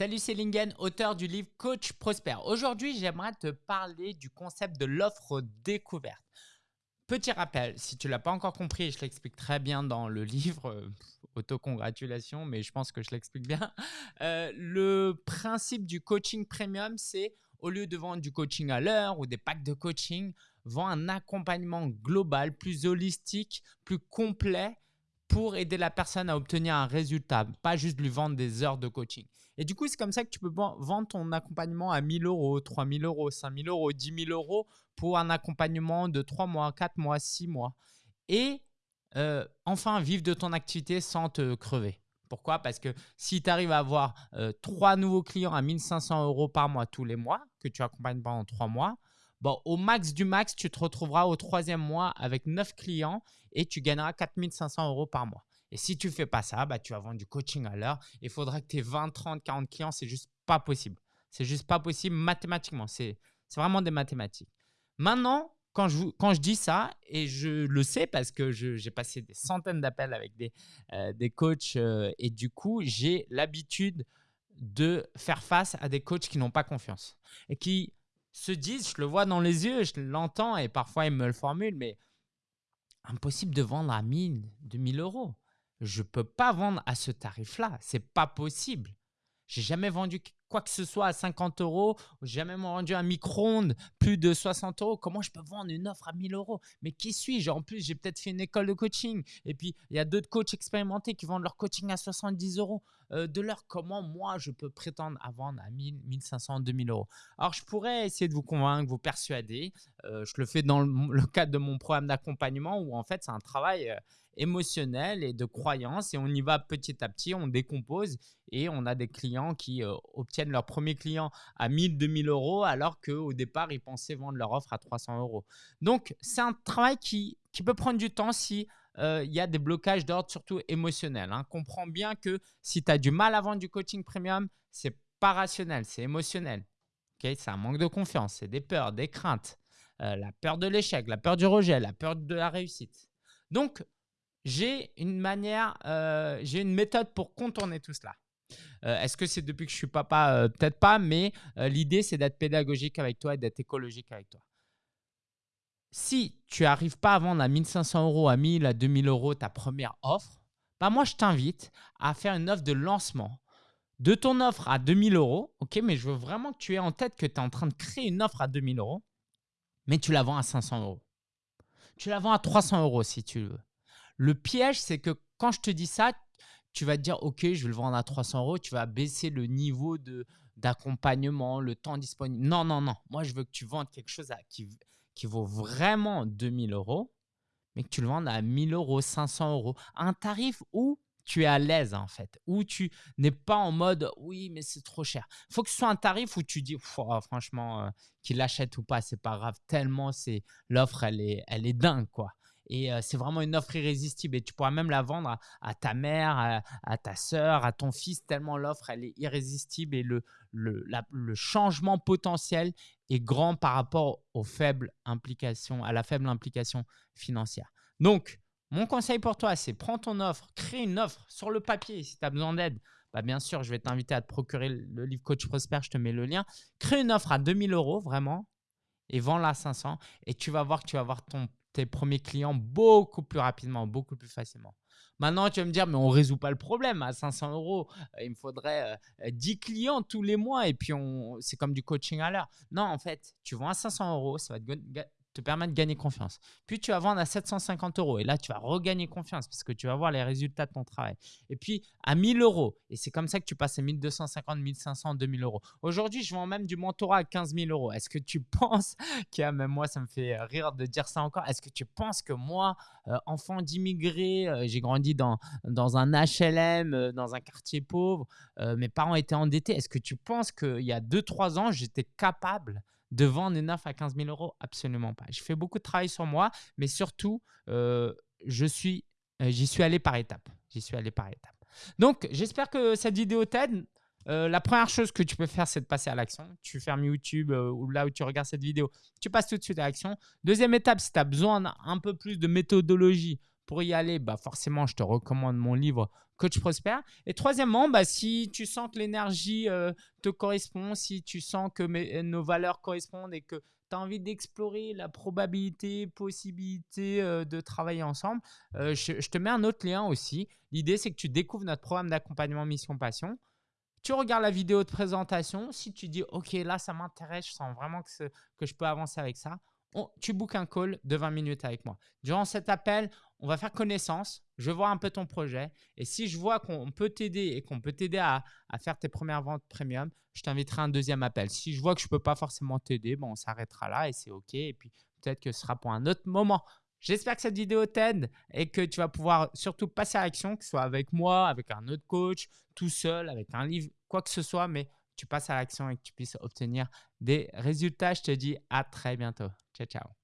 Salut, c'est Lingen, auteur du livre Coach Prospère. Aujourd'hui, j'aimerais te parler du concept de l'offre découverte. Petit rappel, si tu l'as pas encore compris, je l'explique très bien dans le livre, euh, autocongratulation, mais je pense que je l'explique bien. Euh, le principe du coaching premium, c'est au lieu de vendre du coaching à l'heure ou des packs de coaching, vend un accompagnement global, plus holistique, plus complet pour aider la personne à obtenir un résultat, pas juste lui vendre des heures de coaching. Et du coup, c'est comme ça que tu peux vendre ton accompagnement à 1000 euros, 3000 euros, 5000 euros, 10 000 euros pour un accompagnement de 3 mois, 4 mois, 6 mois. Et euh, enfin, vivre de ton activité sans te crever. Pourquoi? Parce que si tu arrives à avoir euh, trois nouveaux clients à 1500 euros par mois tous les mois, que tu accompagnes pendant trois mois, Bon, au max du max, tu te retrouveras au troisième mois avec 9 clients et tu gagneras 4500 euros par mois. Et si tu ne fais pas ça, bah, tu vas vendre du coaching à l'heure. Il faudra que tu aies 20, 30, 40 clients. C'est juste pas possible. C'est juste pas possible mathématiquement. C'est vraiment des mathématiques. Maintenant, quand je, quand je dis ça, et je le sais parce que j'ai passé des centaines d'appels avec des, euh, des coachs euh, et du coup, j'ai l'habitude de faire face à des coachs qui n'ont pas confiance et qui se disent, je le vois dans les yeux, je l'entends et parfois ils me le formulent, mais impossible de vendre à 1000, 2000 euros. Je ne peux pas vendre à ce tarif-là. C'est pas possible. J'ai jamais vendu quoi que ce soit à 50 euros, jamais vendu un micro-ondes plus de 60 euros. Comment je peux vendre une offre à 1000 euros? Mais qui suis-je? En plus, j'ai peut-être fait une école de coaching. Et puis, il y a d'autres coachs expérimentés qui vendent leur coaching à 70 euros euh, de l'heure. Comment moi, je peux prétendre à vendre à 1000, 1500, 2000 euros? Alors, je pourrais essayer de vous convaincre, vous persuader. Euh, je le fais dans le, cadre de mon programme d'accompagnement où en fait, c'est un travail euh, émotionnel et de croyance et on y va petit à petit, on décompose et on a des clients qui obtiennent leur premier client à 1000, 2000 euros alors qu'au départ, ils pensaient vendre leur offre à 300 euros. Donc, c'est un travail qui, qui peut prendre du temps si euh, il y a des blocages d'ordre surtout émotionnel. Hein. Comprends bien que si tu as du mal à vendre du coaching premium, c'est pas rationnel, c'est émotionnel. Okay? C'est un manque de confiance, c'est des peurs, des craintes, euh, la peur de l'échec, la peur du rejet, la peur de la réussite. Donc, j'ai une manière, euh, j'ai une méthode pour contourner tout cela. Euh, est-ce que c'est depuis que je suis papa? Euh, Peut-être pas, mais l'idée, c'est d'être pédagogique avec toi et d'être écologique avec toi. Si tu n'arrives pas à vendre à 1500 euros, à 1000, à 2000 euros ta première offre, bah moi, je t'invite à faire une offre de lancement de ton offre à 2000 euros. Ok, mais je veux vraiment que tu aies en tête que tu es en train de créer une offre à 2000 euros, mais tu la vends à 500 euros. Tu la vends à 300 euros si tu veux. Le piège, c'est que quand je te dis ça, tu vas te dire, OK, je vais le vendre à 300 euros, tu vas baisser le niveau d'accompagnement, le temps disponible. Non, non, non. Moi, je veux que tu vendes quelque chose qui, qui vaut vraiment 2000 euros, mais que tu le vendes à 1000 euros, 500 euros. Un tarif où tu es à l'aise en fait, où tu n'es pas en mode oui, mais c'est trop cher. Il faut que ce soit un tarif où tu dis oh, franchement, euh, qu'il l'achète ou pas, c'est pas grave, tellement c'est l'offre, elle est, elle est dingue quoi. Et c'est vraiment une offre irrésistible. Et tu pourras même la vendre à, ta mère, à, ta soeur, à ton fils, tellement l'offre, elle est irrésistible et le, le, le, changement potentiel est grand par rapport aux faibles implications, à la faible implication financière. Donc, mon conseil pour toi, c'est prends ton offre, crée une offre sur le papier si tu as besoin d'aide. Bah bien sûr, je vais t'inviter à te procurer le livre Coach Prosper, je te mets le lien. Crée une offre à 2000 euros, vraiment, et vends-la à 500. Et tu vas voir que tu vas avoir ton tes premiers clients beaucoup plus rapidement, beaucoup plus facilement. Maintenant, tu vas me dire, mais on ne résout pas le problème à 500 euros. Euh, il me faudrait 10 euh, clients tous les mois et puis c'est comme du coaching à l'heure. Non, en fait, tu vends à 500 euros, ça va te te permettre de gagner confiance. Puis tu vas vendre à 750 euros et là, tu vas regagner confiance parce que tu vas voir les résultats de ton travail. Et puis à 1000 euros, et c'est comme ça que tu passes à 1250, 1500, 2000 euros. Aujourd'hui, je vends même du mentorat à 15 000 euros. Est-ce que tu penses, qui même moi, ça me fait rire de dire ça encore, est-ce que tu penses que moi, euh, enfant d'immigrés, euh, j'ai grandi dans, dans un HLM, euh, dans un quartier pauvre, mes parents étaient endettés, est-ce que tu penses qu'il y a 2-3 ans, j'étais capable de vendre une offre à 15 000 euros? Absolument pas. Je fais beaucoup de travail sur moi, mais surtout, euh, euh, j'y suis allé par étapes. J'y suis allé par. Donc, j'espère que cette vidéo t'aide. Euh, la première chose que tu peux faire, c'est de passer à l'action. Tu fermes YouTube ou là où tu regardes cette vidéo, tu passes tout de suite à l'action. Deuxième étape, si tu as besoin d'un peu plus de méthodologie pour y aller, bah forcément, je te recommande mon livre Coach Prospère. Et troisièmement, bah, si tu sens que l'énergie euh, te correspond, si tu sens que nos valeurs correspondent et que tu as envie d'explorer la probabilité, possibilité euh, de travailler ensemble, euh, je, te mets un autre lien aussi. L'idée, c'est que tu découvres notre programme d'accompagnement Mission Passion. Tu regardes la vidéo de présentation. Si tu dis, OK, là, ça m'intéresse, je sens vraiment que je peux avancer avec ça, tu bookes un call de 20 minutes avec moi. Durant cet appel, on va faire connaissance. Je vois un peu ton projet. Et si je vois qu'on peut t'aider et qu'on peut t'aider à, faire tes premières ventes premium, je t'inviterai un deuxième appel. Si je vois que je ne peux pas forcément t'aider, bon, on s'arrêtera là et c'est OK. Et puis, peut-être que ce sera pour un autre moment. J'espère que cette vidéo t'aide et que tu vas pouvoir surtout passer à l'action, que ce soit avec moi, avec un autre coach, tout seul, avec un livre, quoi que ce soit. Mais tu passes à l'action et que tu puisses obtenir des résultats. Je te dis à très bientôt. Ciao, ciao.